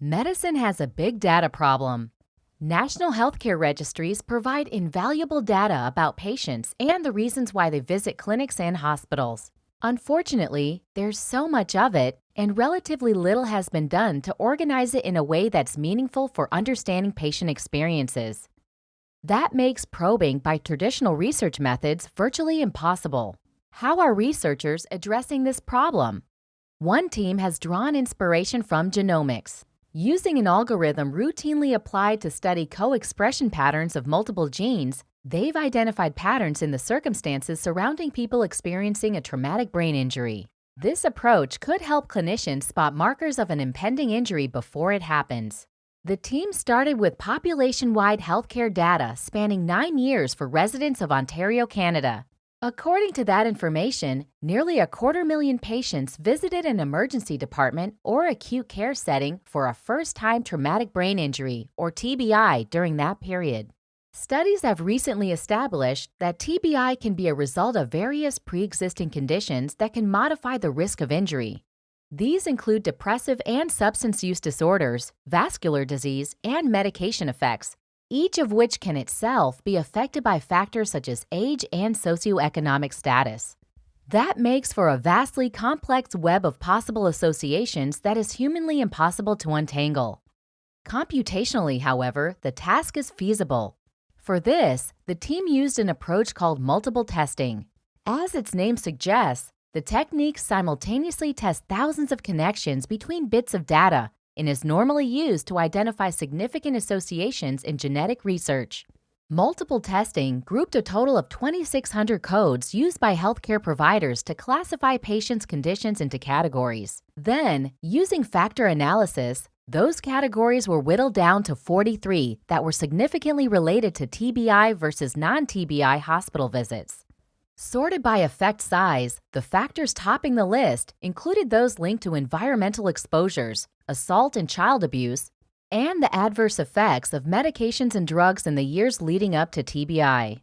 Medicine has a big data problem. National healthcare registries provide invaluable data about patients and the reasons why they visit clinics and hospitals. Unfortunately, there's so much of it, and relatively little has been done to organize it in a way that's meaningful for understanding patient experiences. That makes probing by traditional research methods virtually impossible. How are researchers addressing this problem? One team has drawn inspiration from genomics. Using an algorithm routinely applied to study co-expression patterns of multiple genes, they've identified patterns in the circumstances surrounding people experiencing a traumatic brain injury. This approach could help clinicians spot markers of an impending injury before it happens. The team started with population-wide healthcare data spanning nine years for residents of Ontario, Canada. According to that information, nearly a quarter million patients visited an emergency department or acute care setting for a first-time traumatic brain injury, or TBI, during that period. Studies have recently established that TBI can be a result of various pre-existing conditions that can modify the risk of injury. These include depressive and substance use disorders, vascular disease, and medication effects, each of which can itself be affected by factors such as age and socioeconomic status. That makes for a vastly complex web of possible associations that is humanly impossible to untangle. Computationally, however, the task is feasible. For this, the team used an approach called multiple testing. As its name suggests, the technique simultaneously tests thousands of connections between bits of data and is normally used to identify significant associations in genetic research. Multiple testing grouped a total of 2,600 codes used by healthcare providers to classify patients' conditions into categories. Then, using factor analysis, those categories were whittled down to 43 that were significantly related to TBI versus non-TBI hospital visits. Sorted by effect size, the factors topping the list included those linked to environmental exposures, assault and child abuse, and the adverse effects of medications and drugs in the years leading up to TBI.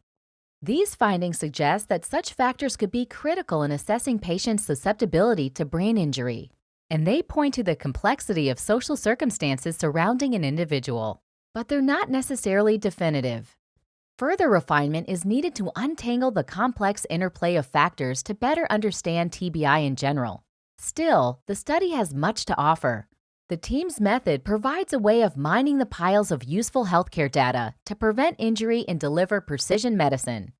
These findings suggest that such factors could be critical in assessing patients' susceptibility to brain injury, and they point to the complexity of social circumstances surrounding an individual. But they're not necessarily definitive. Further refinement is needed to untangle the complex interplay of factors to better understand TBI in general. Still, the study has much to offer. The team's method provides a way of mining the piles of useful healthcare data to prevent injury and deliver precision medicine.